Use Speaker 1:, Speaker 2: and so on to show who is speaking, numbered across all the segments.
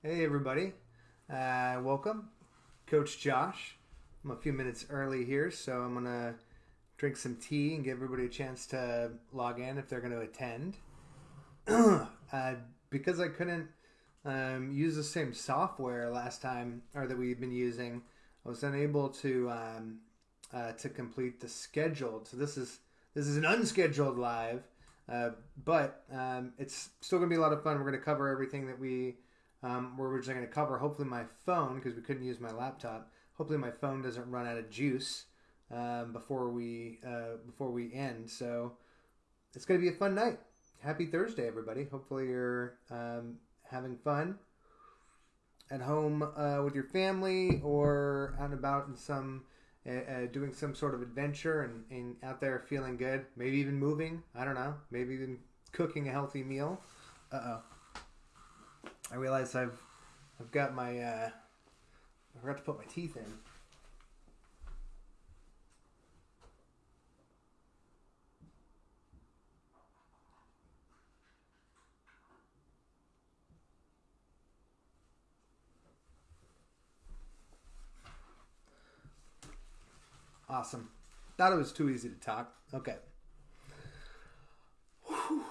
Speaker 1: Hey, everybody. Uh, welcome. Coach Josh. I'm a few minutes early here, so I'm to drink some tea and give everybody a chance to log in if they're to attend. uh, because I couldn't um, use the same software last time, or that we've been using, I was unable to um, uh, to complete the scheduled. So this is this is an unscheduled live, uh, but um, it's still to be a lot of fun. We're to cover everything that we um, we're originally going to cover. Hopefully, my phone because we couldn't use my laptop. Hopefully, my phone doesn't run out of juice um, before we uh, before we end. So it's going to be a fun night. Happy Thursday, everybody. Hopefully, you're um, having fun at home uh, with your family or out and about in some uh, uh, doing some sort of adventure and, and out there feeling good. Maybe even moving. I don't know. Maybe even cooking a healthy meal. Uh oh. I realize I've I've got my uh, I forgot to put my teeth in. Awesome. Thought it was too easy to talk. Okay. Whew.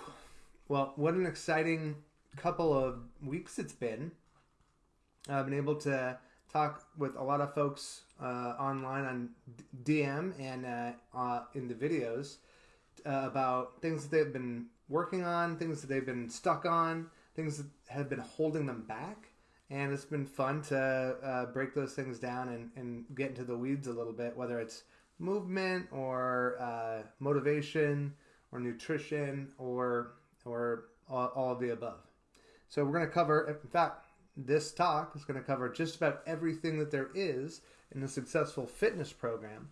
Speaker 1: Well, what an exciting couple of weeks it's been. I've been able to talk with a lot of folks uh, online on DM and uh, uh, in the videos uh, about things that they've been working on, things that they've been stuck on, things that have been holding them back. And it's been fun to uh, break those things down and, and get into the weeds a little bit, whether it's movement or uh, motivation or nutrition or or all, all of the above. So we're going to cover, in fact, this talk is going to cover just about everything that there is in a successful fitness program.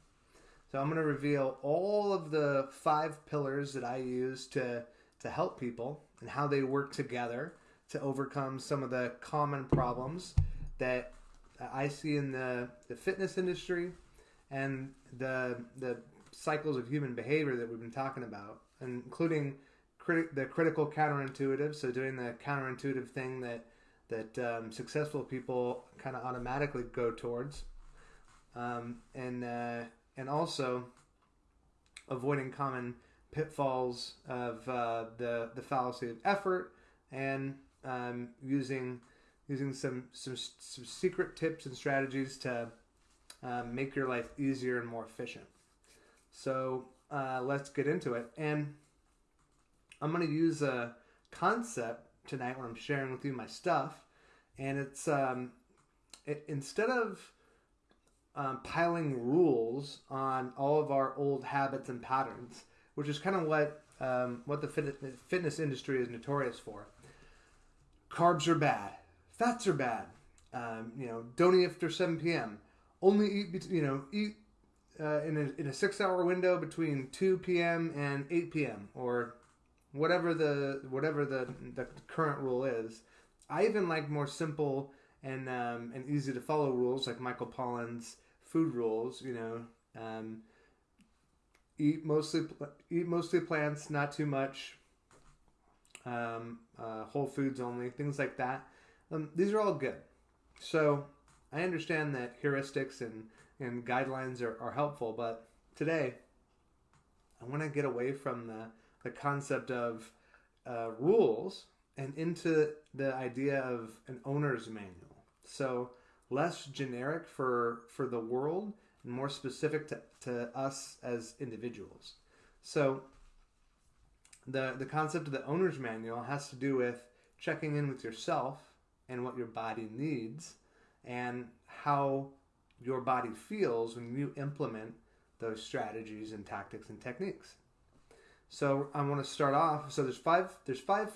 Speaker 1: So I'm going to reveal all of the five pillars that I use to to help people and how they work together to overcome some of the common problems that I see in the, the fitness industry and the the cycles of human behavior that we've been talking about, including criti- the critical counterintuitive. So doing the counterintuitive thing that that um, successful people kind of automatically go towards, um, and uh, and also avoiding common pitfalls of uh, the the fallacy of effort and um, using using some, some some secret tips and strategies to um, make your life easier and more efficient. So uh, let's get into it. And I'm going to use a concept tonight when I'm sharing with you my stuff. And it's um, it, instead of um, piling rules on all of our old habits and patterns, which is kind of what um, what the fitness, fitness industry is notorious for. Carbs are bad. Fats are bad. Um, you know, don't eat after 7 p.m only eat you know eat uh, in a in a six hour window between two p.m. and eight p.m. or whatever the whatever the the current rule is. I even like more simple and um, and easy to follow rules like Michael Pollan's food rules. You know, um, eat mostly eat mostly plants, not too much. Um, uh, whole foods only, things like that. Um, these are all good. So I understand that heuristics and, and guidelines are, are helpful, but today I want to get away from the, the concept of uh, rules and into the idea of an owner's manual. So less generic for, for the world and more specific to, to us as individuals. So the, the concept of the owner's manual has to do with checking in with yourself and what your body needs and how your body feels when you implement those strategies and tactics and techniques. So I want to start off. So there's five. There's five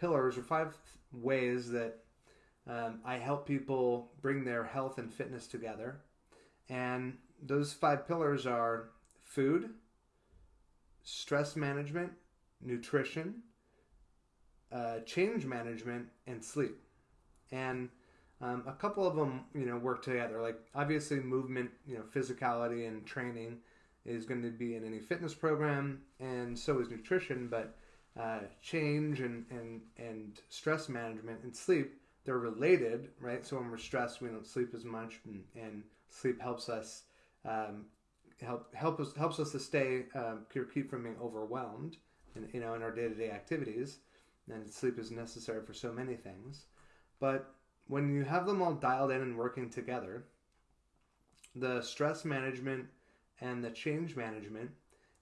Speaker 1: pillars or five ways that um, I help people bring their health and fitness together, and those five pillars are food, stress management, nutrition, uh, change management, and sleep. And um, a couple of them, you know, work together. Like obviously, movement, you know, physicality and training is going to be in any fitness program, and so is nutrition. But uh, change and, and and stress management and sleep, they're related, right? So when we're stressed, we don't sleep as much, and, and sleep helps us um, help help us helps us to stay um, keep from being overwhelmed, in, you know, in our day to day activities. And sleep is necessary for so many things, but when you have them all dialed in and working together, the stress management and the change management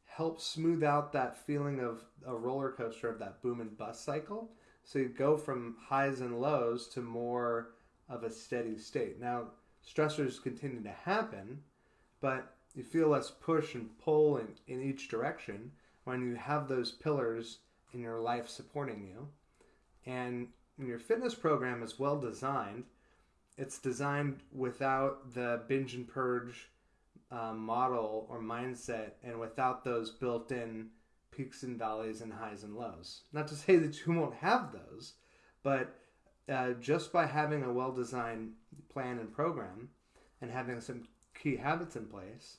Speaker 1: help smooth out that feeling of a roller coaster of that boom and bust cycle. So you go from highs and lows to more of a steady state. Now, stressors continue to happen, but you feel less push and pull in, in each direction when you have those pillars in your life supporting you. And when your fitness program is well designed, it's designed without the binge and purge um, model or mindset and without those built in peaks and valleys and highs and lows. Not to say that you won't have those, but uh, just by having a well designed plan and program and having some key habits in place,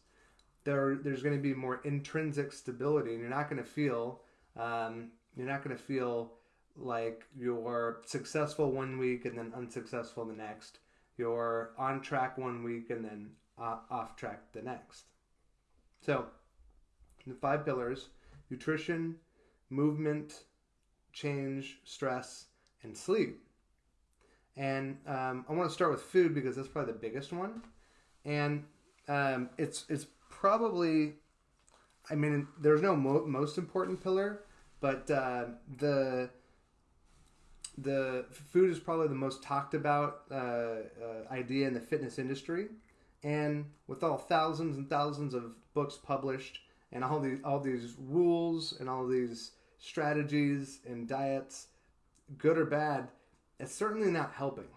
Speaker 1: there there's going to be more intrinsic stability, and you're not going to feel um, you're not going to feel like you're successful one week and then unsuccessful the next. You're on track one week and then uh, off track the next. So, the five pillars nutrition, movement, change, stress, and sleep. And um, I want to start with food because that's probably the biggest one. And um, it's, it's probably, I mean, there's no mo- most important pillar, but uh, the the food is probably the most talked about uh, uh, idea in the fitness industry, and with all thousands and thousands of books published and all these all these rules and all these strategies and diets, good or bad, it's certainly not helping.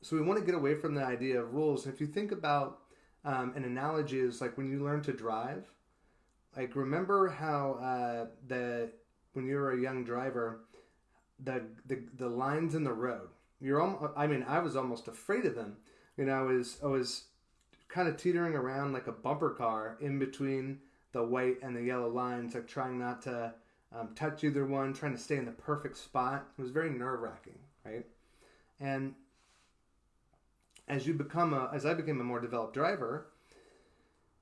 Speaker 1: So we want to get away from the idea of rules. If you think about um, an analogy, is like when you learn to drive. Like remember how uh, the when you were a young driver the the, the lines in the road. You're almost, I mean, I was almost afraid of them. You know, I was I was kind of teetering around like a bumper car in between the white and the yellow lines, like trying not to um, touch either one, trying to stay in the perfect spot. It was very nerve wracking, right? And as you become a, as I became a more developed driver,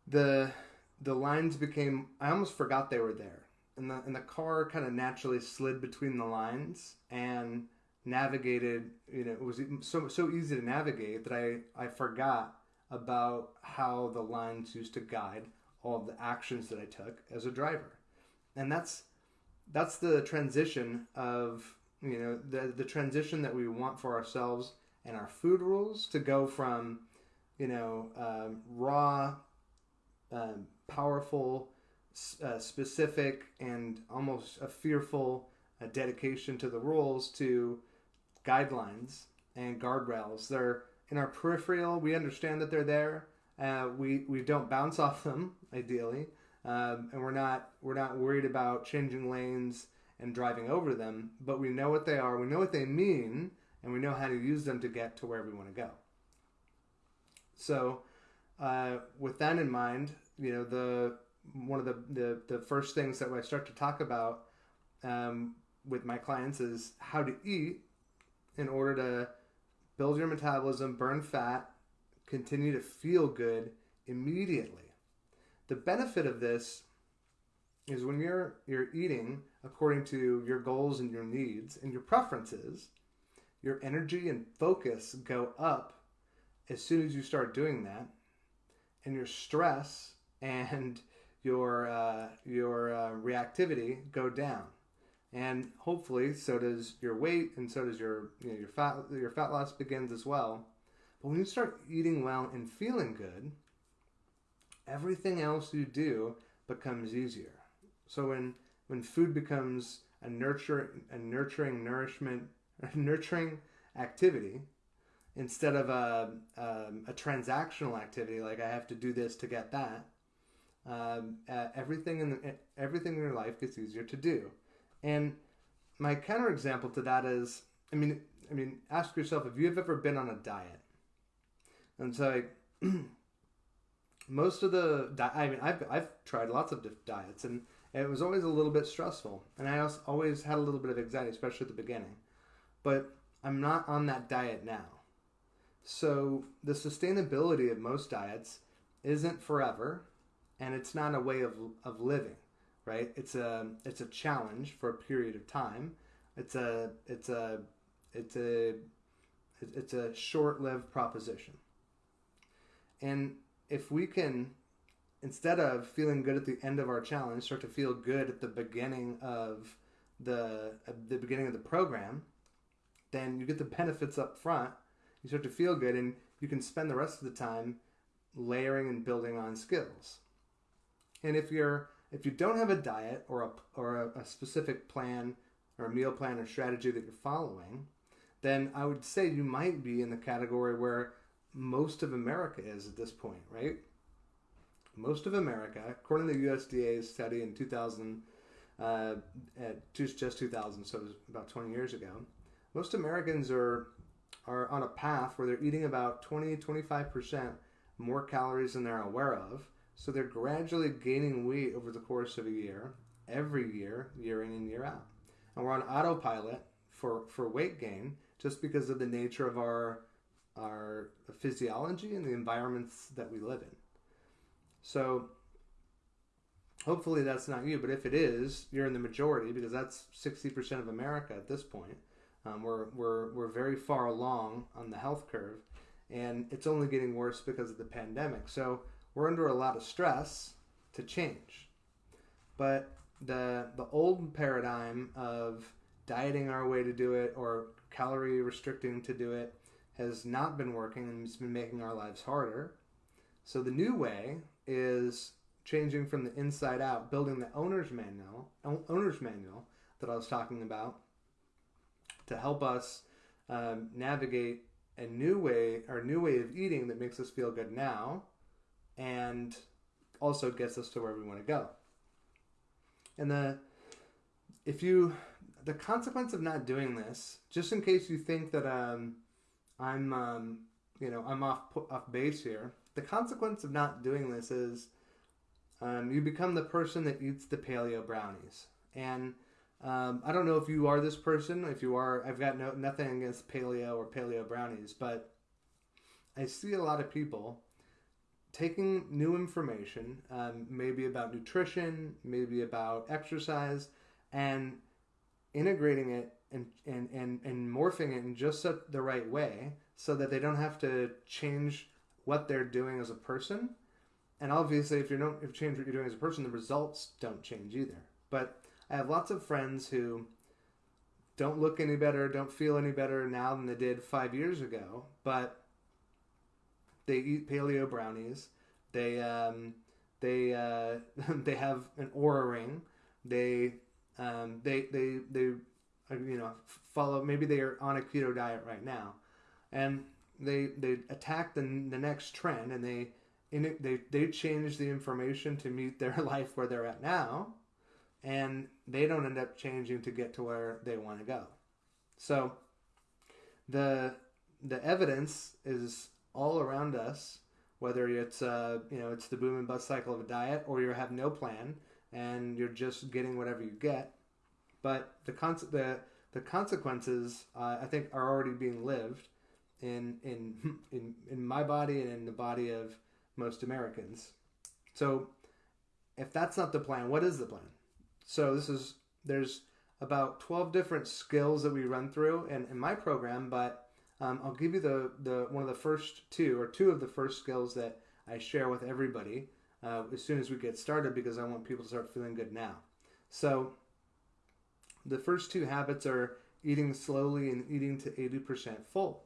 Speaker 1: the the lines became. I almost forgot they were there and the and the car kind of naturally slid between the lines and navigated. You know, it was so so easy to navigate that I I forgot about how the lines used to guide all of the actions that I took as a driver, and that's that's the transition of you know the the transition that we want for ourselves and our food rules to go from you know um, raw um, powerful uh, specific and almost a fearful uh, dedication to the rules to guidelines and guardrails. They're in our peripheral. We understand that they're there. Uh, we we don't bounce off them ideally, um, and we're not we're not worried about changing lanes and driving over them. But we know what they are. We know what they mean, and we know how to use them to get to where we want to go. So, uh, with that in mind, you know the one of the, the, the first things that I start to talk about um, with my clients is how to eat in order to build your metabolism, burn fat, continue to feel good immediately. The benefit of this is when you're you're eating according to your goals and your needs and your preferences, your energy and focus go up as soon as you start doing that, and your stress and your uh, your uh, reactivity go down, and hopefully so does your weight, and so does your you know, your fat your fat loss begins as well. But when you start eating well and feeling good, everything else you do becomes easier. So when when food becomes a nurture a nurturing nourishment nurturing activity instead of a, um, a transactional activity like I have to do this to get that um, uh, everything in the, everything in your life gets easier to do. And my counterexample to that is, I mean, I mean, ask yourself if you've ever been on a diet. And so, most of the, di- I mean, I've, I've tried lots of diets, and it was always a little bit stressful, and I always had a little bit of anxiety, especially at the beginning. But I'm not on that diet now. So the sustainability of most diets isn't forever and it's not a way of, of living, right? It's a it's a challenge for a period of time. It's a it's a it's a it's a short-lived proposition. And if we can instead of feeling good at the end of our challenge, start to feel good at the beginning of the the beginning of the program, then you get the benefits up front. You start to feel good, and you can spend the rest of the time layering and building on skills. And if you're if you don't have a diet or a or a, a specific plan or a meal plan or strategy that you're following, then I would say you might be in the category where most of America is at this point, right? Most of America, according to the USDA's study in 2000, uh, at just just 2000, so it was about 20 years ago, most Americans are are on a path where they're eating about 20 25 percent more calories than they're aware of. So they're gradually gaining weight over the course of a year, every year, year in and year out. And we're on autopilot for, for weight gain just because of the nature of our our physiology and the environments that we live in. So hopefully that's not you, but if it is, you're in the majority because that's 60% of America at this point. Um, we're, we're, we're very far along on the health curve and it's only getting worse because of the pandemic. So we're under a lot of stress to change. But the the old paradigm of dieting our way to do it or calorie restricting to do it has not been working and it's been making our lives harder. So the new way is changing from the inside out, building the owner's manual, owner's manual that I was talking about to help us um, navigate a new way a new way of eating that makes us feel good now and also gets us to where we want to go. And the if you the consequence of not doing this, just in case you think that um, I'm um, you know I'm off off base here, the consequence of not doing this is um, you become the person that eats the paleo brownies. And um, I don't know if you are this person. If you are, I've got no nothing against paleo or paleo brownies, but I see a lot of people taking new information, um, maybe about nutrition, maybe about exercise, and integrating it and, and, and, and morphing it in just the right way so that they don't have to change what they're doing as a person. And obviously, if you don't if you change what you're doing as a person, the results don't change either. But I have lots of friends who don't look any better, don't feel any better now than they did five years ago, but they eat paleo brownies. They um, they uh, they have an Oura ring. They um, they they they uh, you know follow. Maybe they are on a keto diet right now, and they they attack the the next trend and they in they they change the information to meet their life where they're at now, and they don't end up changing to get to where they want to go. So the the evidence is all around us, whether it's uh, you know it's the boom and bust cycle of a diet, or you have no plan and you're just getting whatever you get. But the con- the the consequences, uh, I think, are already being lived in in in in my body and in the body of most Americans. So, if that's not the plan, what is the plan? So this is there's about 12 different skills that we run through in, in my program, but um, I'll give you the, the one of the first two or two of the first skills that I share with everybody uh, as soon as we get started because I want people to start feeling good now. So the first two habits are eating slowly and eating to 80% full.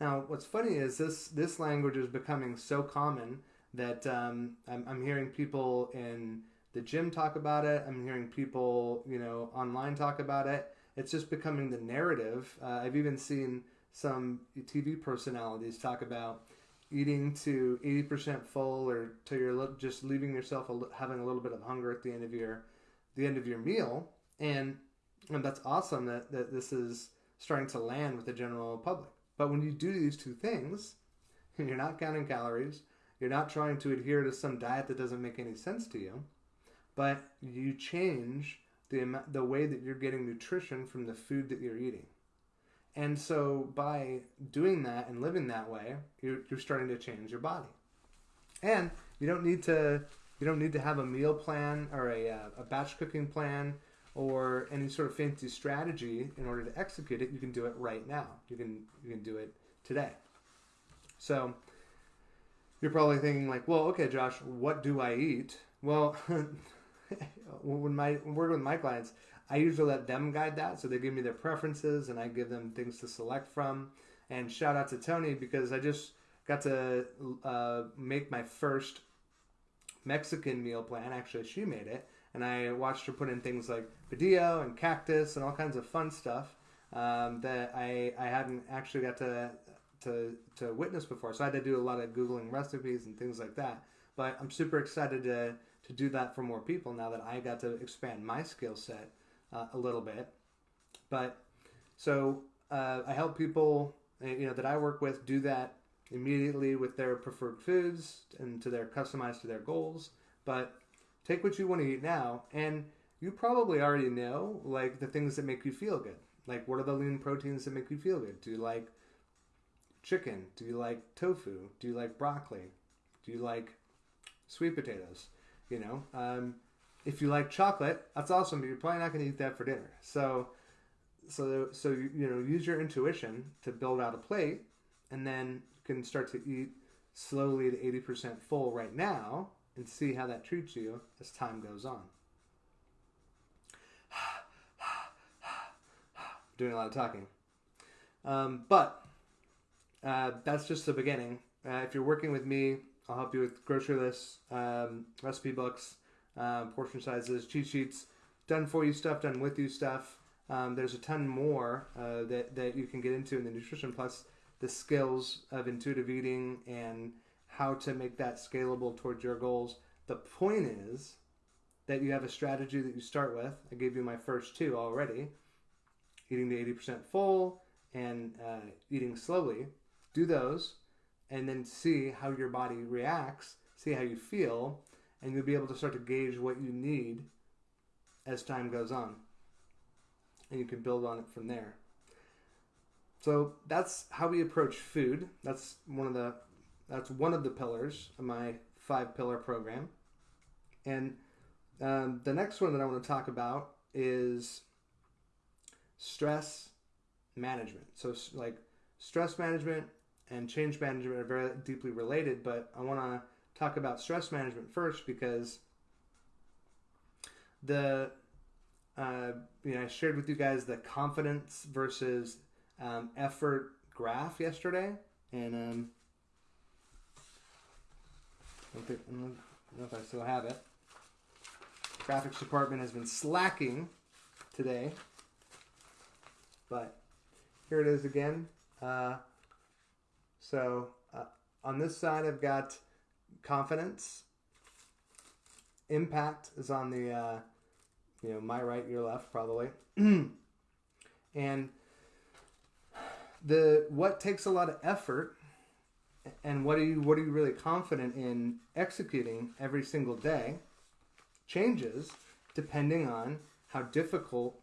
Speaker 1: Now, what's funny is this this language is becoming so common that um, I'm, I'm hearing people in the gym talk about it. I'm hearing people, you know, online talk about it. It's just becoming the narrative. Uh, I've even seen some TV personalities talk about eating to 80% full or to you're just leaving yourself a, having a little bit of hunger at the end of your the end of your meal. And and that's awesome that, that this is starting to land with the general public. But when you do these two things you're not counting calories you're not trying to adhere to some diet that doesn't make any sense to you but you change the the way that you're getting nutrition from the food that you're eating And so by doing that and living that way, you're, you're starting to change your body. And you don't need to you don't need to have a meal plan or a, uh, a batch cooking plan or any sort of fancy strategy in order to execute it. You can do it right now. You can you can do it today. So you're probably thinking like, well, okay, Josh, what do I eat? Well, when my when working with my clients, I usually let them guide that. So they give me their preferences, and I give them things to select from. And shout out to Tony because I just got to uh, make my first Mexican meal plan. Actually, she made it, and I watched her put in things like padillo and cactus and all kinds of fun stuff um, that I I hadn't actually got to to to witness before. So I had to do a lot of googling recipes and things like that. But I'm super excited to to do that for more people now that I got to expand my skill set uh, a little bit. But so uh, I help people uh, you know that I work with do that immediately with their preferred foods and to their customized to their goals. But take what you want to eat now, and you probably already know like the things that make you feel good. Like what are the lean proteins that make you feel good? Do you like chicken? Do you like tofu? Do you like broccoli? Do you like sweet potatoes? You know, um, if you like chocolate, that's awesome, but you're probably not going to eat that for dinner. So, so, so you, you know, use your intuition to build out a plate, and then you can start to eat slowly to eighty percent full right now, and see how that treats you as time goes on. Doing a lot of talking, um, but uh, that's just the beginning. Uh, if you're working with me, I'll help you with grocery lists, um, recipe books, um, portion sizes, cheat sheets, done for you stuff, done with you stuff. Um, there's a ton more uh, that, that you can get into in the nutrition plus the skills of intuitive eating and how to make that scalable towards your goals. The point is that you have a strategy that you start with. I gave you my first two already eating the 80% full and uh, eating slowly do those and then see how your body reacts, see how you feel, and you'll be able to start to gauge what you need as time goes on. And you can build on it from there. So that's how we approach food. That's one of the that's one of the pillars of my five pillar program. And um, the next one that I want to talk about is stress management. So like stress management and change management are very deeply related, but I want to talk about stress management first because the uh, you know I shared with you guys the confidence versus um, effort graph yesterday, and um, I don't, think, I don't know if I still have it. Graphics department has been slacking today, but here it is again. Uh, so uh, on this side, I've got confidence. Impact is on the, uh, you know, my right, your left, probably. and the what takes a lot of effort, and what are you what are you really confident in executing every single day, changes depending on how difficult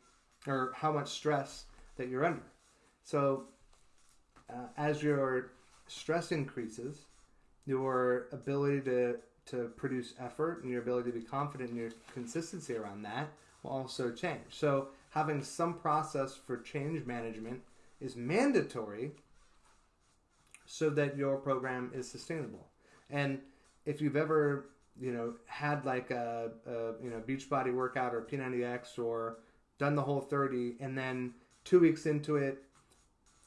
Speaker 1: or how much stress that you're under. So, uh, as your stress increases, your ability to to produce effort and your ability to be confident in your consistency around that will also change. So having some process for change management is mandatory so that your program is sustainable. And if you've ever, you know, had like a, a you know Beachbody workout or P90X or done the whole 30 and then 2 weeks into it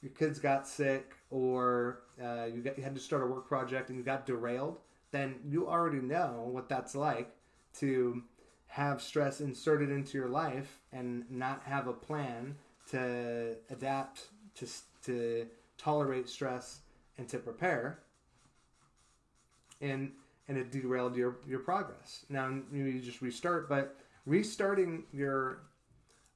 Speaker 1: your kids got sick or uh, you, got, you had to start a work project and you got derailed, then you already know what that's like to have stress inserted into your life and not have a plan to adapt to, to tolerate stress and to prepare and and it derailed your your progress now you just restart but restarting your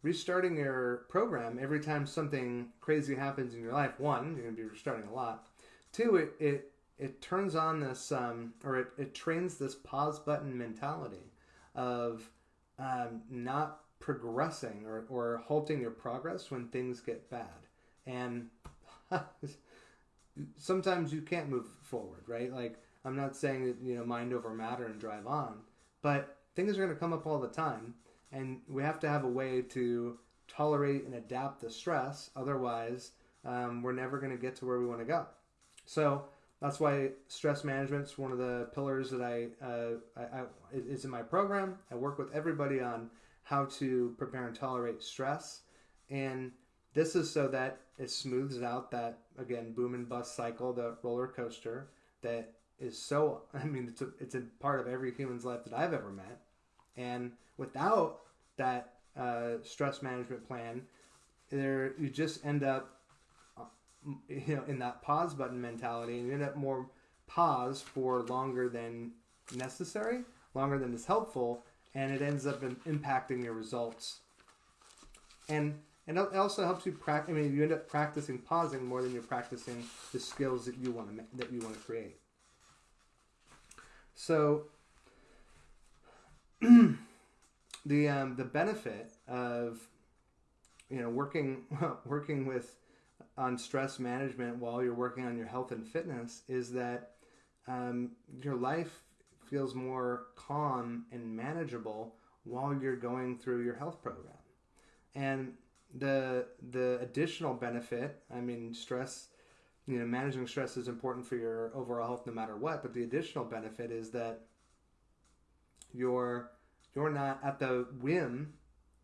Speaker 1: restarting your program every time something crazy happens in your life, one, you're going to be restarting a lot. Two, it, it, it turns on this, um, or it, it trains this pause button mentality of um, not progressing or, or halting your progress when things get bad. and sometimes you can't move forward, right? Like I'm not saying that you know mind over matter and drive on, but things are going to come up all the time, and we have to have a way to tolerate and adapt the stress. Otherwise, um, we're never going to get to where we want to go. So that's why stress management is one of the pillars that I, uh, I, I is in my program. I work with everybody on how to prepare and tolerate stress, and this is so that it smooths out that again boom and bust cycle, the roller coaster that is so. I mean, it's a, it's a part of every human's life that I've ever met, and without that uh, stress management plan, there you just end up you know in that pause button mentality and you end up more pause for longer than necessary longer than is helpful and it ends up in impacting your results. And and it also helps you practice i mean you end up practicing pausing more than you're practicing the skills that you want to that you want to create. So the um, the benefit of you know working working with on stress management while you're working on your health and fitness is that um, your life feels more calm and manageable while you're going through your health program. And the the additional benefit, I mean, stress, you know, managing stress is important for your overall health no matter what. But the additional benefit is that you're you're not at the whim,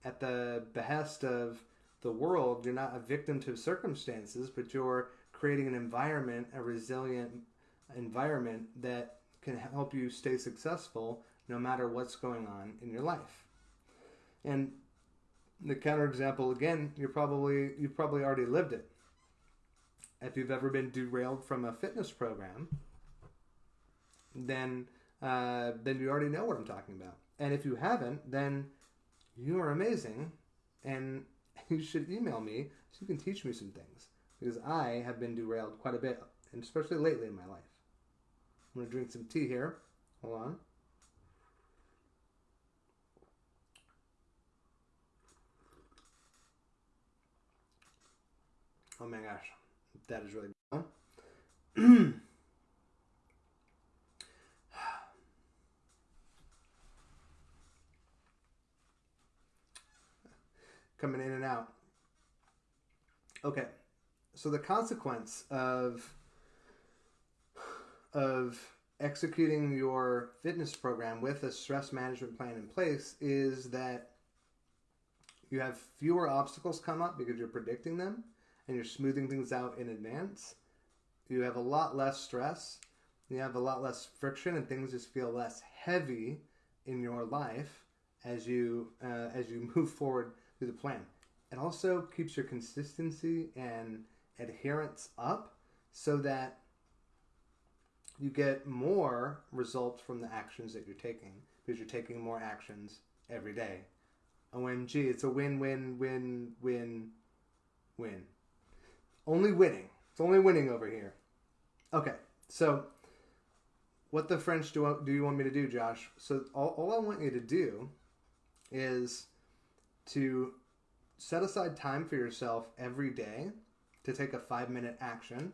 Speaker 1: at the behest of the world. You're not a victim to circumstances, but you're creating an environment, a resilient environment that can help you stay successful no matter what's going on in your life. And the counterexample again, you're probably you've probably already lived it. If you've ever been derailed from a fitness program, then uh, then you already know what I'm talking about. And if you haven't, then you are amazing, and you should email me so you can teach me some things because I have been derailed quite a bit, and especially lately in my life. I'm going to drink some tea here. Hold on. Oh my gosh, that is really good. Coming in and out. Okay, so the consequence of of executing your fitness program with a stress management plan in place is that you have fewer obstacles come up because you're predicting them and you're smoothing things out in advance. You have a lot less stress. You have a lot less friction, and things just feel less heavy in your life as you uh, as you move forward the plan. It also keeps your consistency and adherence up so that you get more results from the actions that you're taking because you're taking more actions every day. OMG, it's a win, win, win, win, win. Only winning. It's only winning over here. Okay, so what the French do, do you want me to do, Josh? So all, all I want you to do is to set aside time for yourself every day to take a five minute action.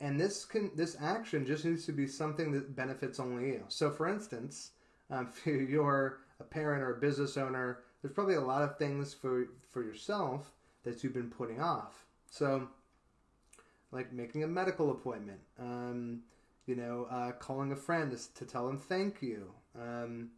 Speaker 1: And this can this action just needs to be something that benefits only you. So, for instance, um, if you're a parent or a business owner, there's probably a lot of things for for yourself that you've been putting off. So, like making a medical appointment, um, you know, uh, calling a friend to, to, tell them thank you, um,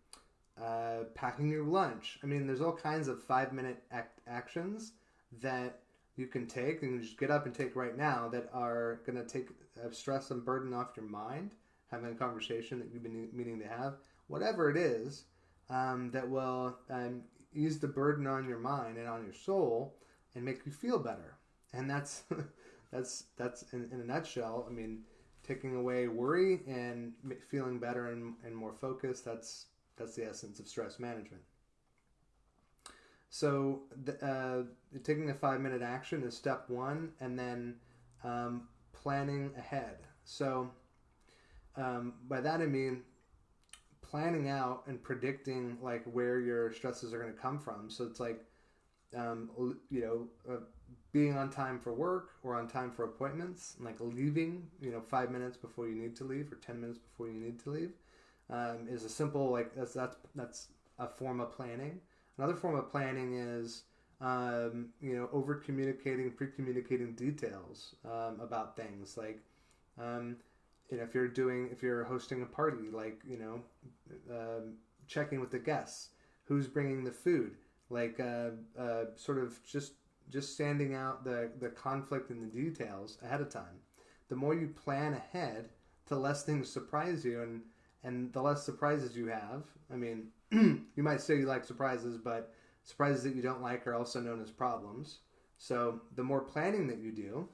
Speaker 1: uh, packing your lunch. I mean, there's all kinds of five minute act- actions that you can take and just get up and take right now that are going to take uh, stress and burden off your mind, having a conversation that you've been meaning to have, whatever it is, um, that will um, ease the burden on your mind and on your soul and make you feel better. And that's that's that's in, in a nutshell. I mean, taking away worry and feeling better and, and more focused. That's that's the essence of stress management. So, the, uh, taking a five minute action is step one, and then um, planning ahead. So, um, by that I mean planning out and predicting like where your stresses are going to come from. So it's like, um, you know, uh, being on time for work or on time for appointments, like leaving, you know, five minutes before you need to leave or ten minutes before you need to leave, um, is a simple like that's that's that's a form of planning. Another form of planning is um, you know over communicating, pre communicating details um, about things like. Um, you know, if you're doing, if you're hosting a party, like you know, um, checking with the guests, who's bringing the food, like uh, uh, sort of just just standing out the the conflict and the details ahead of time. The more you plan ahead, the less things surprise you, and and the less surprises you have. I mean, you might say you like surprises, but surprises that you don't like are also known as problems. So the more planning that you do,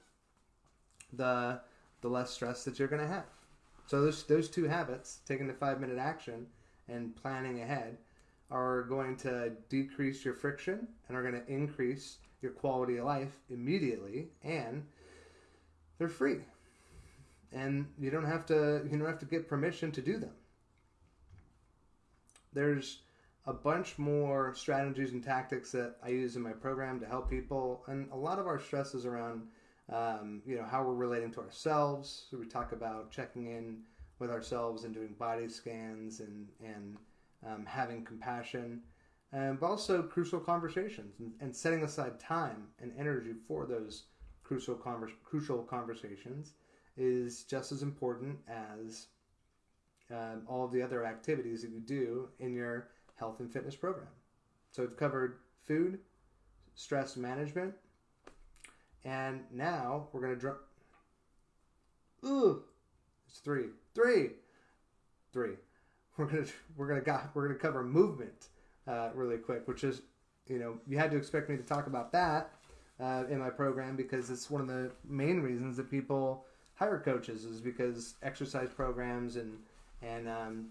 Speaker 1: the the less stress that you're going to have. So those those two habits, taking the five minute action and planning ahead, are going to decrease your friction and are going to increase your quality of life immediately, and they're free. And you don't have to you don't have to get permission to do them. There's a bunch more strategies and tactics that I use in my program to help people, and a lot of our stress is around um, you know how we're relating to ourselves. So we talk about checking in with ourselves and doing body scans and and um, having compassion, um, but also crucial conversations and, and, setting aside time and energy for those crucial crucial conversations is just as important as um, all the other activities that you do in your health and fitness program. So we've covered food, stress management, and now we're gonna drop. Ooh, it's three, three, three. We're gonna we're gonna got we're gonna cover movement uh, really quick, which is you know you had to expect me to talk about that uh, in my program because it's one of the main reasons that people hire coaches is because exercise programs and and um,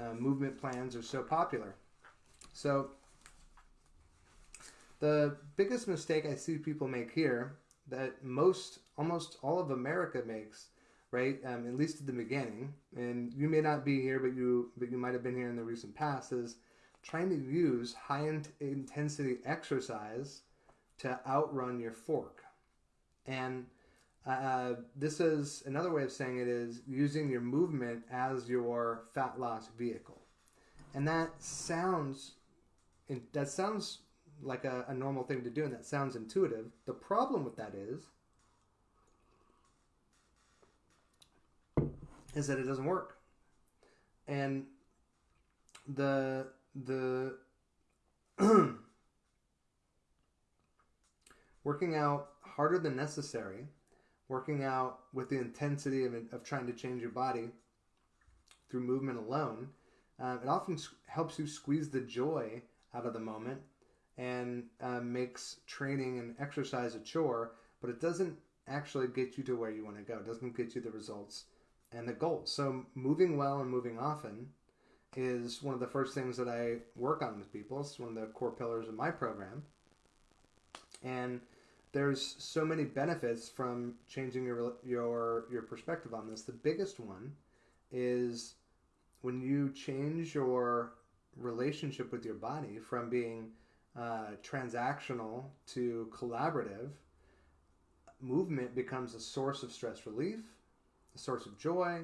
Speaker 1: uh, movement plans are so popular. So the biggest mistake I see people make here that most, almost all of America makes, right? Um, at least at the beginning, and you may not be here, but you, but you might have been here in the recent past. Is trying to use high in- intensity exercise to outrun your fork, and uh, this is another way of saying it is using your movement as your fat loss vehicle, and that sounds, that sounds like a, a normal thing to do, and that sounds intuitive. The problem with that is, is that it doesn't work, and the the working out harder than necessary, working out with the intensity of, of trying to change your body through movement alone, uh, it often helps you squeeze the joy out of the moment and uh, makes training and exercise a chore, but it doesn't actually get you to where you want to go. It doesn't get you the results and the goals. So moving well and moving often is one of the first things that I work on with people. It's one of the core pillars of my program. And there's so many benefits from changing your your your perspective on this. The biggest one is when you change your relationship with your body from being uh, transactional to collaborative, movement becomes a source of stress relief, a source of joy.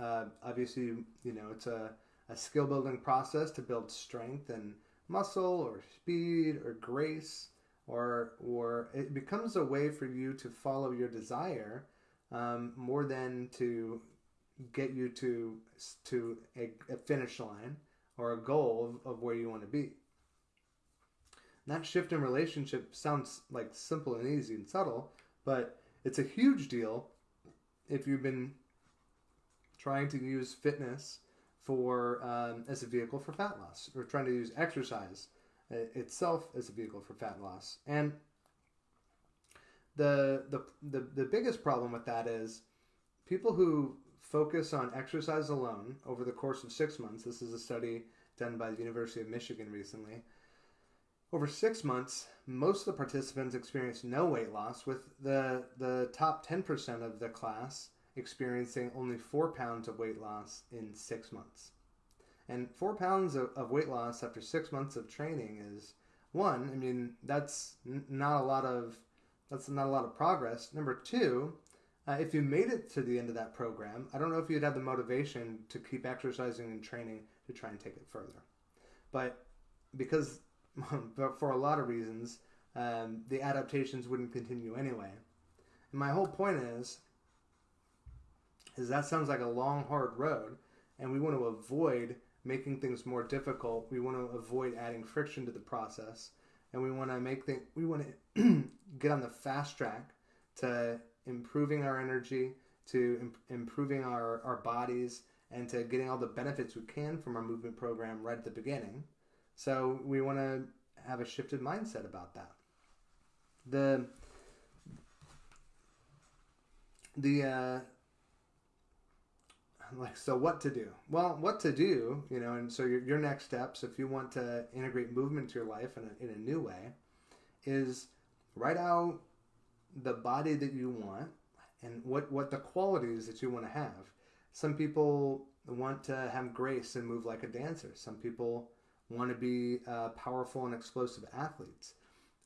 Speaker 1: Uh, obviously, you know, it's a, a skill building process to build strength and muscle or speed or grace or or it becomes a way for you to follow your desire um, more than to get you to to a, a, finish line or a goal of, of where you want to be. That shift in relationship sounds like simple and easy and subtle, but it's a huge deal if you've been trying to use fitness for um, as a vehicle for fat loss, or trying to use exercise itself as a vehicle for fat loss. And the, the the the biggest problem with that is people who focus on exercise alone over the course of six months. This is a study done by the University of Michigan recently. Over six months, most of the participants experienced no weight loss, with the, the top 10% of the class experiencing only four pounds of weight loss in six months. And four pounds of, of weight loss after six months of training is one, I mean, that's n- not a lot of that's not a lot of progress. Number two, uh, if you made it to the end of that program, I don't know if you'd have the motivation to keep exercising and training to try and take it further. But because, for a lot of reasons, um, the adaptations wouldn't continue anyway. And my whole point is, is that sounds like a long, hard road, and we want to avoid making things more difficult. We want to avoid adding friction to the process, and we want to make things. We want to get on the fast track to improving our energy, to imp- improving our, our bodies, and to getting all the benefits we can from our movement program right at the beginning. So we want to have a shifted mindset about that. The the uh, like so what to do? Well what to do you know and so your, your next steps if you want to integrate movement to your life in a, in a new way is write out the body that you want and what what the qualities that you want to have. Some people want to have grace and move like a dancer. Some people want to be uh, powerful and explosive athletes.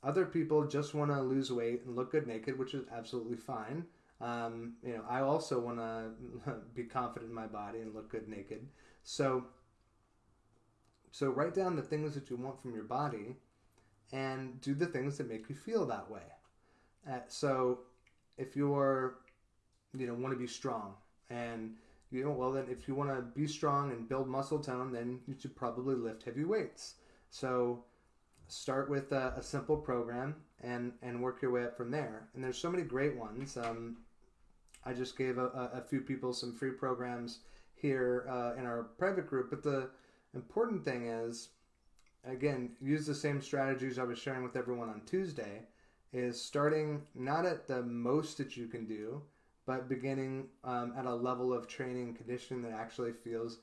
Speaker 1: Other people just want to lose weight and look good naked which is absolutely fine um, you know, I also want to be confident in my body and look good naked. So, so write down the things that you want from your body, and do the things that make you feel that way. Uh, so, if you're, you know, want to be strong, and you know, well, then if you want to be strong and build muscle tone, then you should probably lift heavy weights. So, start with a, a, simple program and and work your way up from there. And there's so many great ones. Um, I just gave a, a, few people some free programs here uh, in our private group, but the important thing is, again, use the same strategies I was sharing with everyone on Tuesday. Is starting not at the most that you can do, but beginning um, at a level of training and conditioning that actually feels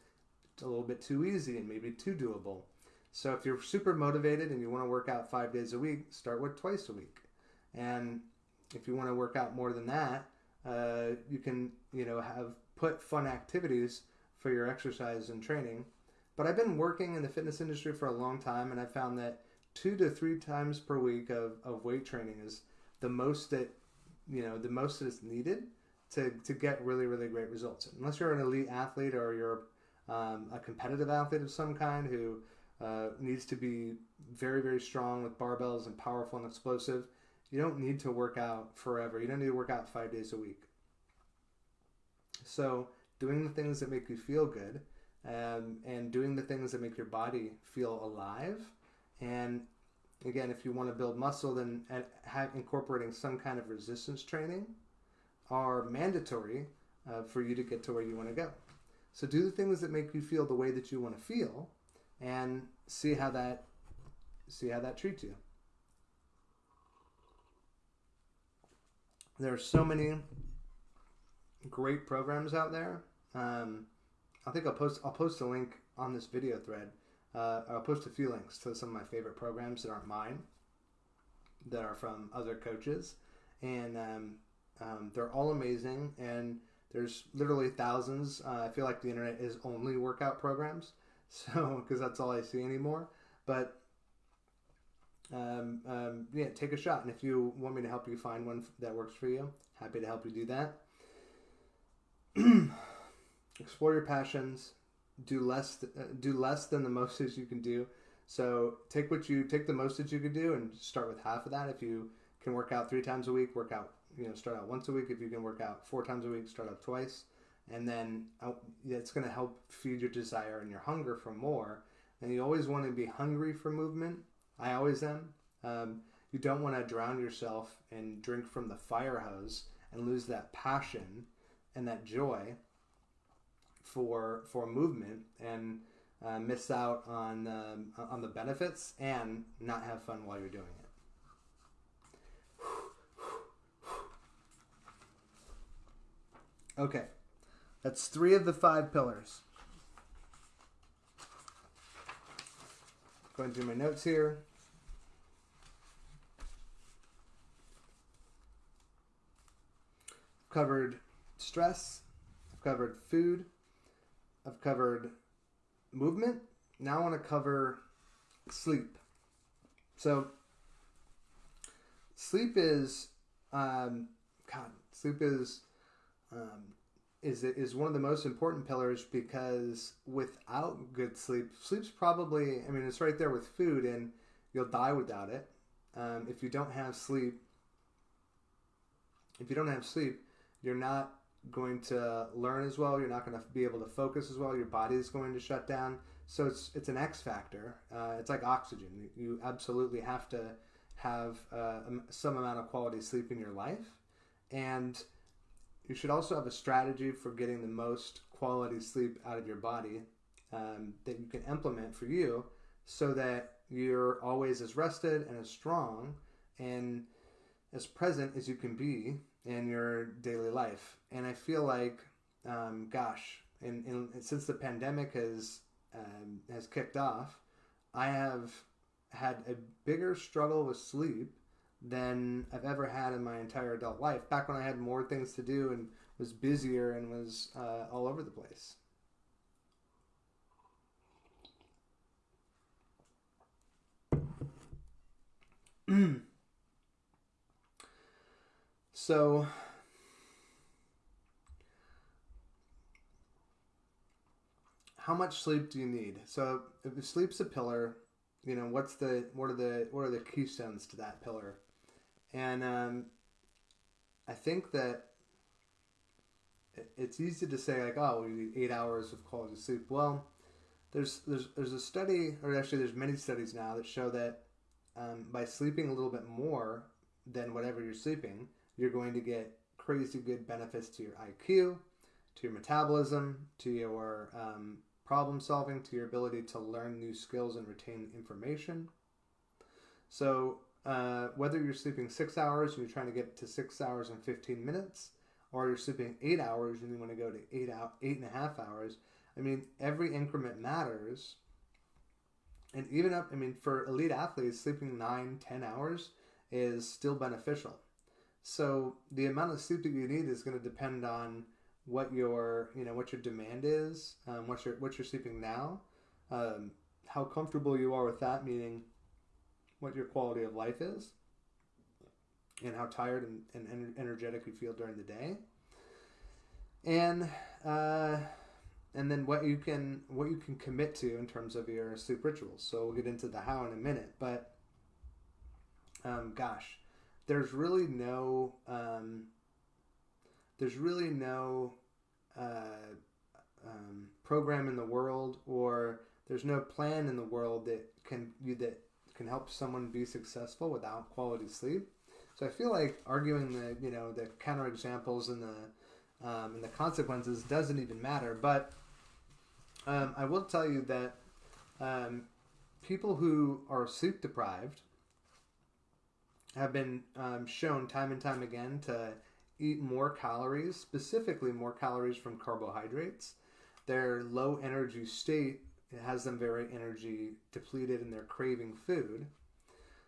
Speaker 1: a little bit too easy and maybe too doable. So if you're super motivated and you want to work out five days a week, start with twice a week. And if you want to work out more than that, uh, you can you know have put fun activities for your exercise and training. But I've been working in the fitness industry for a long time, and I found that two to three times per week of, of weight training is the most that you know the most that is needed to, to get really really great results. Unless you're an elite athlete or you're um, a competitive athlete of some kind who uh, needs to be very, very strong with barbells and powerful and explosive. You don't need to work out forever. You don't need to work out five days a week. So, doing the things that make you feel good um, and doing the things that make your body feel alive. And again, if you want to build muscle, then have, incorporating some kind of resistance training are mandatory uh, for you to get to where you want to go. So, do the things that make you feel the way that you want to feel and see how that see how that treats you. There are so many great programs out there. Um, I think I'll post I'll post a link on this video thread. Uh, I'll post a few links to some of my favorite programs that aren't mine, that are from other coaches, and um, um, they're all amazing. And there's literally thousands. Uh, I feel like the internet is only workout programs, so because that's all I see anymore. But um, um, yeah, take a shot, and if you want me to help you find one that works for you, happy to help you do that. Explore your passions. Do less. Uh, do less than the most that you can do. So take what you take the most that you can do, and start with half of that. If you can work out three times a week, work out. You know, start out once a week. If you can work out four times a week, start out twice and then uh, it's going to help feed your desire and your hunger for more. And you always want to be hungry for movement. I always am. Um, you don't want to drown yourself and drink from the fire hose and lose that passion and that joy for for movement and uh, miss out on um, on the benefits and not have fun while you're doing it. Okay. That's three of the five pillars. Going through my notes here. Covered stress. I've covered food. I've covered movement. Now I want to cover sleep. So, sleep is um, God, sleep is um, is is one of the most important pillars because without good sleep, sleep's probably I mean it's right there with food, and you'll die without it. Um, if you don't have sleep, if you don't have sleep, you're not going to learn as well. You're not going to be able to focus as well. Your body is going to shut down. So it's it's an X factor. Uh, it's like oxygen. You absolutely have to have uh, some amount of quality sleep in your life, and you should also have a strategy for getting the most quality sleep out of your body um, that you can implement for you, so that you're always as rested and as strong and as present as you can be in your daily life. And I feel like, um, gosh, and, in, since the pandemic has um, has kicked off, I have had a bigger struggle with sleep than I've ever had in my entire adult life. Back when I had more things to do and was busier and was uh, all over the place. so how much sleep do you need? So if sleep's a pillar, you know what's the what are the what are the keystones to that pillar? And um, I think that it's easy to say like, oh, we need eight hours of quality sleep. Well, there's there's there's a study, or actually there's many studies now that show that um, by sleeping a little bit more than whatever you're sleeping, you're going to get crazy good benefits to your IQ, to your metabolism, to your um, problem solving to your ability to learn new skills and retain information. So, uh, whether you're sleeping six hours and you're trying to get to six hours and 15 minutes, or you're sleeping eight hours and you want to go to eight out eight and a half hours, I mean, every increment matters. And even up, I mean, for elite athletes, sleeping nine, ten hours is still beneficial. So the amount of sleep that you need is going to depend on what your you know what your demand is, um, what you're what you're sleeping now, um, how comfortable you are with that, meaning what your quality of life is, and how tired and, and energetic you feel during the day, and uh, and then what you can what you can commit to in terms of your sleep rituals. So we'll get into the how in a minute, but um, gosh, there's really no um, there's really no uh, um, program in the world or there's no plan in the world that can you that can help someone be successful without quality sleep. So I feel like arguing the you know the counterexamples and the um, and the consequences doesn't even matter. But um, I will tell you that um, people who are sleep deprived have been um, shown time and time again to eat more calories, specifically more calories from carbohydrates. Their low energy state has them very energy depleted and they're craving food.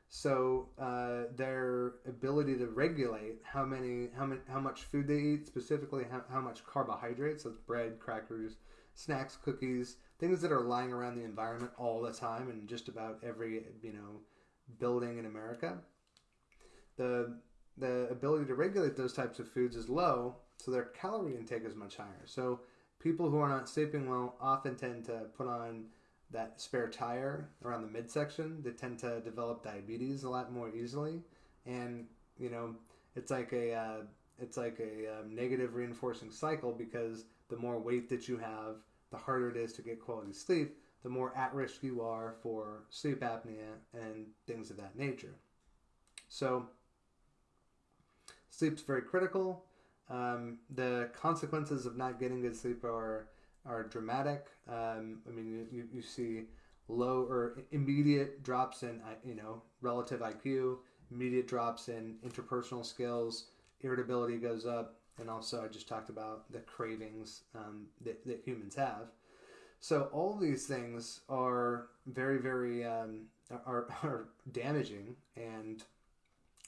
Speaker 1: So uh, their ability to regulate how many, how many, how much food they eat, specifically how, how much carbohydrates, so bread, crackers, snacks, cookies, things that are lying around the environment all the time in just about every you know building in America. The the ability to regulate those types of foods is low, so their calorie intake is much higher. So people who are not sleeping well often tend to put on that spare tire around the midsection. They tend to develop diabetes a lot more easily, and you know it's like a uh, it's like a um, negative reinforcing cycle because the more weight that you have, the harder it is to get quality sleep. The more at risk you are for sleep apnea and things of that nature. So Sleep's very critical. Um, the consequences of not getting good sleep are are dramatic. Um, I mean, you, you see low or immediate drops in you know relative IQ, immediate drops in interpersonal skills, irritability goes up, and also I just talked about the cravings um, that, that humans have. So all these things are very very um, are, are damaging, and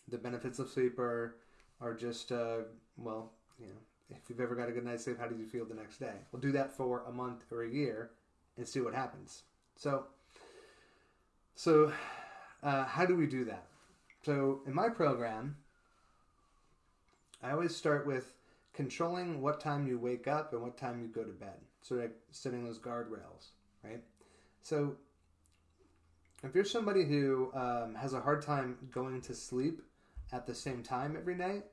Speaker 1: the benefits of sleep are are just uh, well, you know, if you've ever got a good night's sleep, how did you feel the next day? We'll do that for a month or a year and see what happens. So, so uh, how do we do that? So in my program, I always start with controlling what time you wake up and what time you go to bed. So like setting those guardrails, right? So if you're somebody who um, has a hard time going to sleep at the same time every night,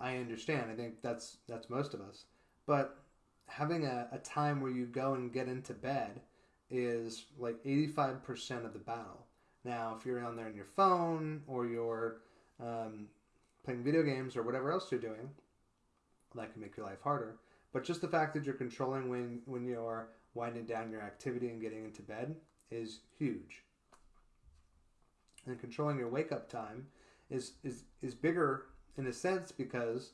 Speaker 1: I understand. I think that's that's most of us. But having a, a time where you go and get into bed is like 85% of the battle. Now, if you're on there on your phone or you're um, playing video games or whatever else you're doing, that can make your life harder. But just the fact that you're controlling when, when you're winding down your activity and getting into bed is huge. And controlling your wake up time is, is, is bigger in a sense because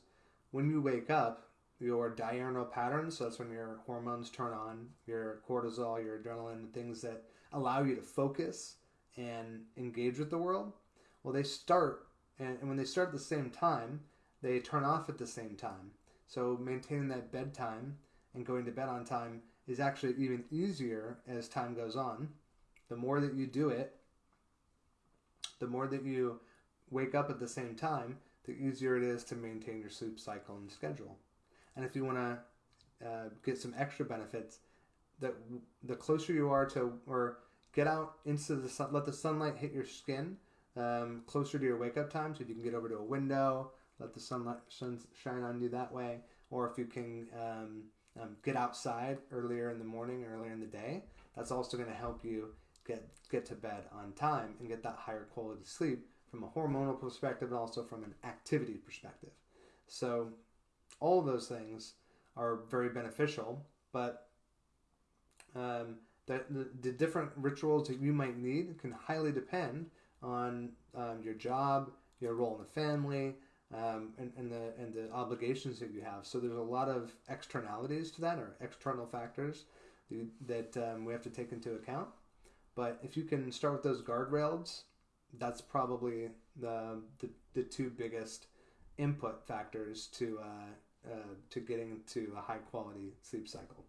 Speaker 1: when you wake up, your diurnal patterns, so that's when your hormones turn on, your cortisol, your adrenaline, the things that allow you to focus and engage with the world, well, they start, and, and when they start at the same time, they turn off at the same time. So maintaining that bedtime and going to bed on time is actually even easier as time goes on. The more that you do it, the more that you wake up at the same time, the easier it is to maintain your sleep cycle and schedule. And if you want to uh, get some extra benefits, that the closer you are to or get out into the sun, let the sunlight hit your skin um, closer to your wake up time. So if you can get over to a window, let the sunlight sun shine on you that way, or if you can um, um, get outside earlier in the morning, earlier in the day, that's also going to help you get get to bed on time and get that higher quality sleep from a hormonal perspective and also from an activity perspective. So all of those things are very beneficial, but um, the, the, the, different rituals that you might need can highly depend on um, your job, your role in the family, um, and, and, the and the obligations that you have. So there's a lot of externalities to that, or external factors that um, we have to take into account. But if you can start with those guardrails, that's probably the the, the two biggest input factors to uh, uh, to getting to a high quality sleep cycle.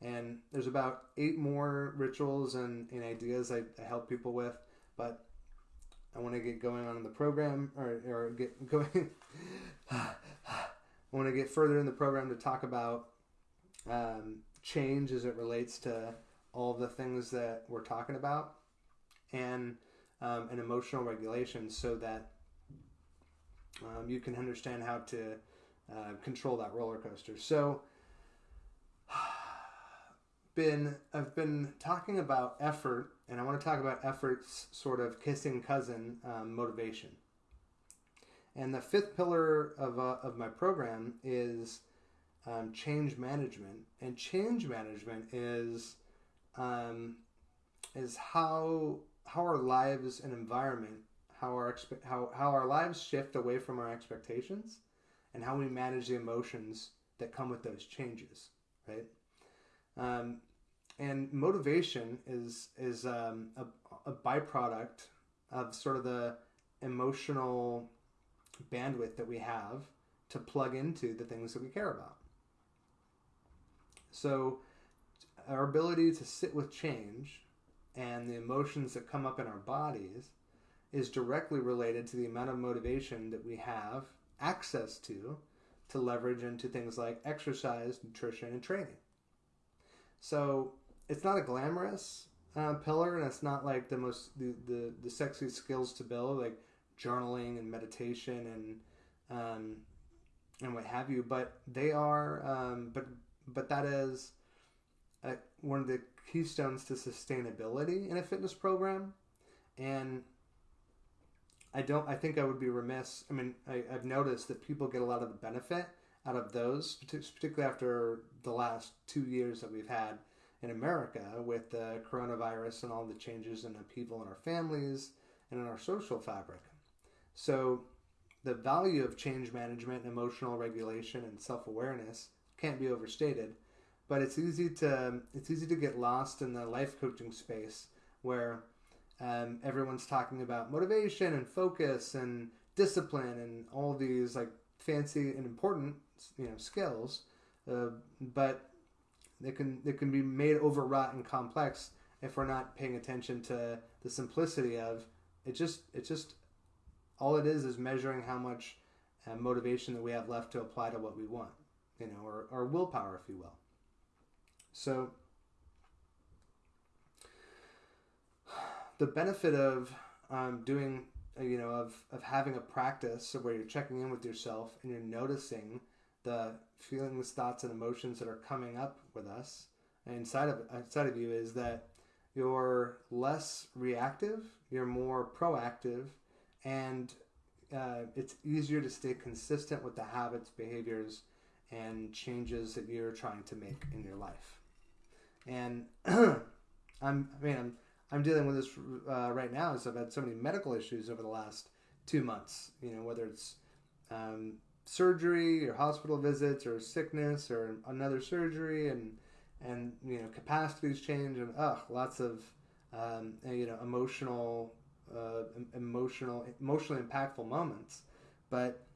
Speaker 1: And there's about eight more rituals and, and ideas I, I help people with, but I want to get going on in the program or, or get going. I want to get further in the program to talk about um, change as it relates to all the things that we're talking about and um, and emotional regulation so that um, you can understand how to uh, control that roller coaster. So, been I've been talking about effort, and I want to talk about effort's sort of kissing cousin, um, motivation. And the fifth pillar of uh, of my program is um, change management, and change management is um, is how how our lives and environment how our expe- how how our lives shift away from our expectations, and how we manage the emotions that come with those changes, right? Um, and motivation is is um, a, a byproduct of sort of the emotional bandwidth that we have to plug into the things that we care about. So, our ability to sit with change and the emotions that come up in our bodies is directly related to the amount of motivation that we have access to to leverage into things like exercise, nutrition, and training. So it's not a glamorous uh, pillar, and it's not like the most the, the the sexiest skills to build, like journaling and meditation and um, and what have you. But they are, um, but but that is a, one of the keystones to sustainability in a fitness program, and I don't. I think I would be remiss. I mean, I, have noticed that people get a lot of the benefit out of those, particularly after the last two years that we've had in America with the coronavirus and all the changes and upheaval in our families and in our social fabric. So, the value of change management, emotional regulation, and self awareness can't be overstated. But it's easy to it's easy to get lost in the life coaching space where um, everyone's talking about motivation and focus and discipline and all these like fancy and important you know skills, uh, but they can they can be made overwrought and complex if we're not paying attention to the simplicity of it. Just it just all it is is measuring how much uh, motivation that we have left to apply to what we want, you know, or, or willpower, if you will. So, the benefit of um, doing, uh, you know, of, of having a practice where you're checking in with yourself and you're noticing the feelings, thoughts, and emotions that are coming up with us inside of inside of you is that you're less reactive, you're more proactive, and uh, it's easier to stay consistent with the habits, behaviors, and changes that you're trying to make in your life. And I'm, I mean, I'm, I'm dealing with this uh, right now. So I've had so many medical issues over the last two months. You know, whether it's um, surgery or hospital visits or sickness or another surgery and and you know capacities change and ugh, lots of um, you know emotional uh, emotional emotionally impactful moments but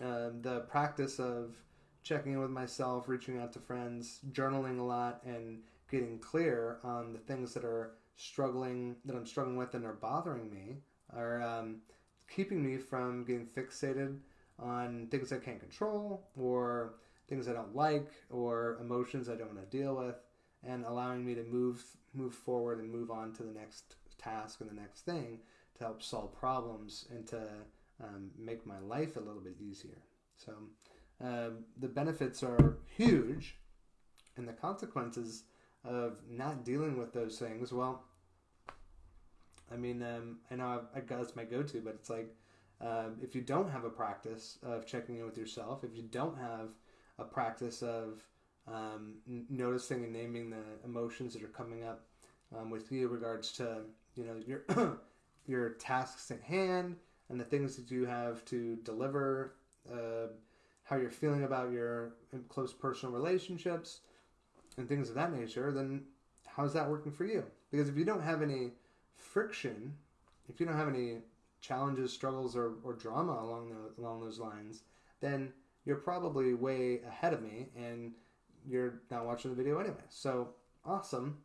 Speaker 1: um, the practice of checking in with myself reaching out to friends journaling a lot and getting clear on the things that are struggling that i'm struggling with and are bothering me are um, keeping me from getting fixated on things i can't control or things I don't like or emotions I don't want to deal with, and allowing me to move move forward and move on to the next task and the next thing to help solve problems and to um, make my life a little bit easier. So uh, the benefits are huge, and the consequences of not dealing with those things. Well, I mean, um, I know I, I that's my go-to, but it's like uh, if you don't have a practice of checking in with yourself, if you don't have a practice of um, noticing and naming the emotions that are coming up um, with you regards to you know your your tasks at hand and the things that you have to deliver uh, how you're feeling about your close personal relationships and things of that nature then how's that working for you because if you don't have any friction if you don't have any challenges struggles or, or drama along the, along those lines then you're probably way ahead of me and you're not watching the video anyway. So awesome.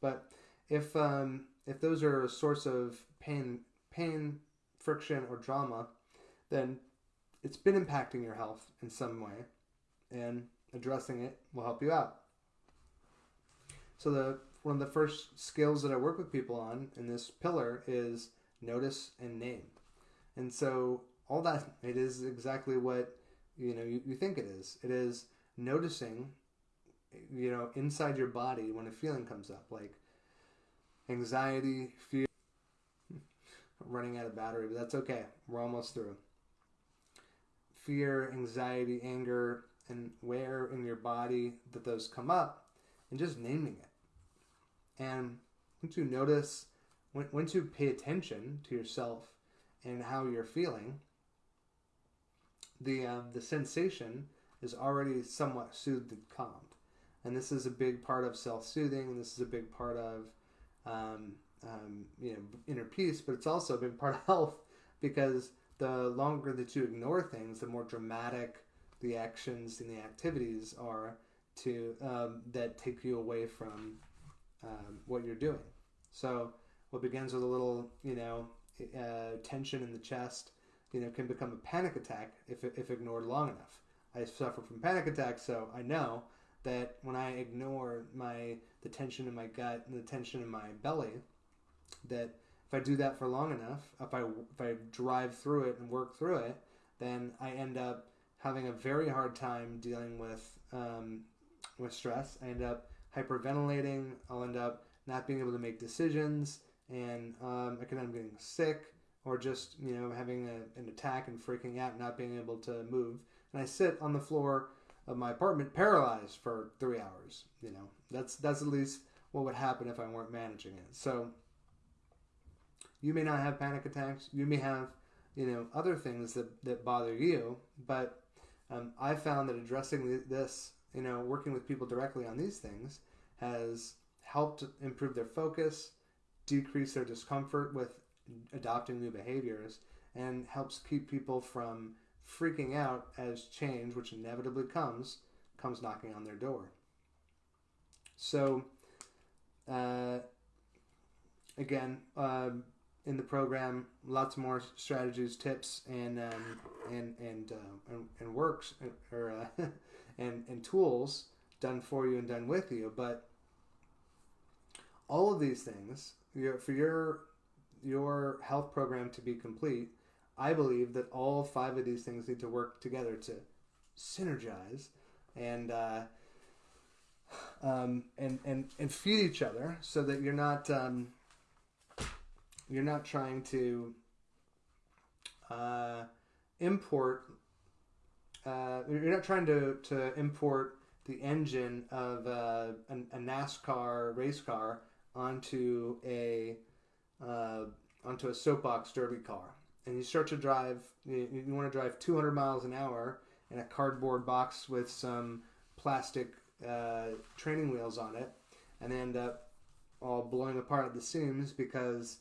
Speaker 1: But if um, if those are a source of pain, pain, friction, or drama, then it's been impacting your health in some way, and addressing it will help you out. So the one of the first skills that I work with people on in this pillar is notice and name. And so all that it is exactly what you know you, you think it is it is noticing you know inside your body when a feeling comes up like anxiety fear running out of battery but that's okay we're almost through fear anxiety anger and where in your body that those come up and just naming it. And once you notice once you pay attention to yourself and how you're feeling the um, the sensation is already somewhat soothed and calmed, and this is a big part of self soothing, and this is a big part of um, um, you know inner peace, but it's also a big part of health because the longer that you ignore things, the more dramatic the actions and the activities are to um, that take you away from um, what you're doing. So what begins with a little, you know, uh, tension in the chest you know, can become a panic attack if, if ignored long enough. I suffer from panic attacks, so I know that when I ignore my the tension in my gut and the tension in my belly, that if I do that for long enough, if I if I drive through it and work through it, then I end up having a very hard time dealing with um, with stress. I end up hyperventilating. I'll end up not being able to make decisions, and um, I can end up getting sick or just you know having a, an attack and freaking out, not being able to move. And I sit on the floor of my apartment paralyzed for three hours. You know, that's that's at least what would happen if I weren't managing it. So you may not have panic attacks. You may have you know other things that that bother you, but um, I found that addressing this, you know, working with people directly on these things has helped improve their focus, decrease their discomfort with adopting new behaviors and helps keep people from freaking out as change, which inevitably comes, comes knocking on their door. So, uh, again, uh, in the program. Lots more strategies, tips, and um, and and, uh, and and works or uh, and and tools done for you and done with you. But all of these things your, for your your health program to be complete, I believe that all five of these things need to work together to synergize and uh, um, and and and feed each other so that you're not um, you're not trying to uh, import uh, you're not trying to, to import the engine of uh, a, a, NASCAR race car onto a uh, onto a soapbox derby car, and you start to drive. You, you want to drive 200 miles an hour in a cardboard box with some plastic uh, training wheels on it, and end up all blowing apart at the seams because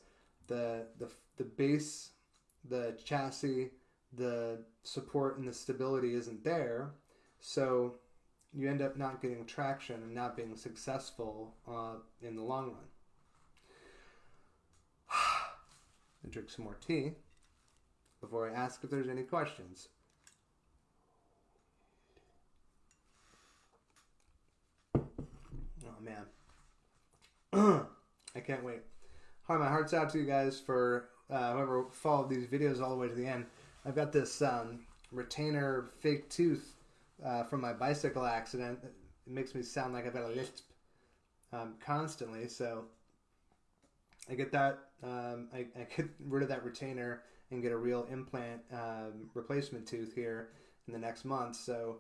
Speaker 1: the the the base, the chassis, the support and the stability isn't there. So you end up not getting traction and not being successful uh, in the long run. and drink some more tea before I ask if there's any questions. Oh man. I can't wait. Hi, my heart's out to you guys for uh, whoever followed these videos all the way to the end. I've got this um, retainer fake tooth uh, from my bicycle accident. It makes me sound like I've got a lisp um, constantly. So I get that. Um, I, I, get rid of that retainer and get a real implant um, replacement tooth here in the next month. So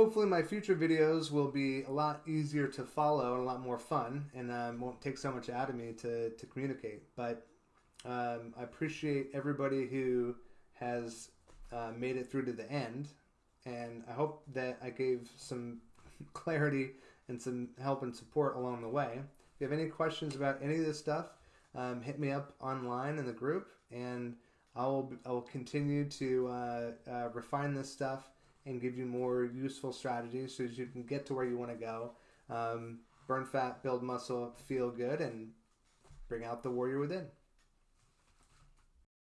Speaker 1: hopefully my future videos will be a lot easier to follow and a lot more fun and um, won't take so much out of me to, to communicate. But um, I appreciate everybody who has uh, made it through to the end and I hope that I gave some clarity and some help and support along the way. If you have any questions about any of this stuff, um, hit me up online in the group, and I will I will continue to uh, uh, refine this stuff and give you more useful strategies so that you can get to where you want to go. Um, burn fat, build muscle, feel good, and bring out the warrior within.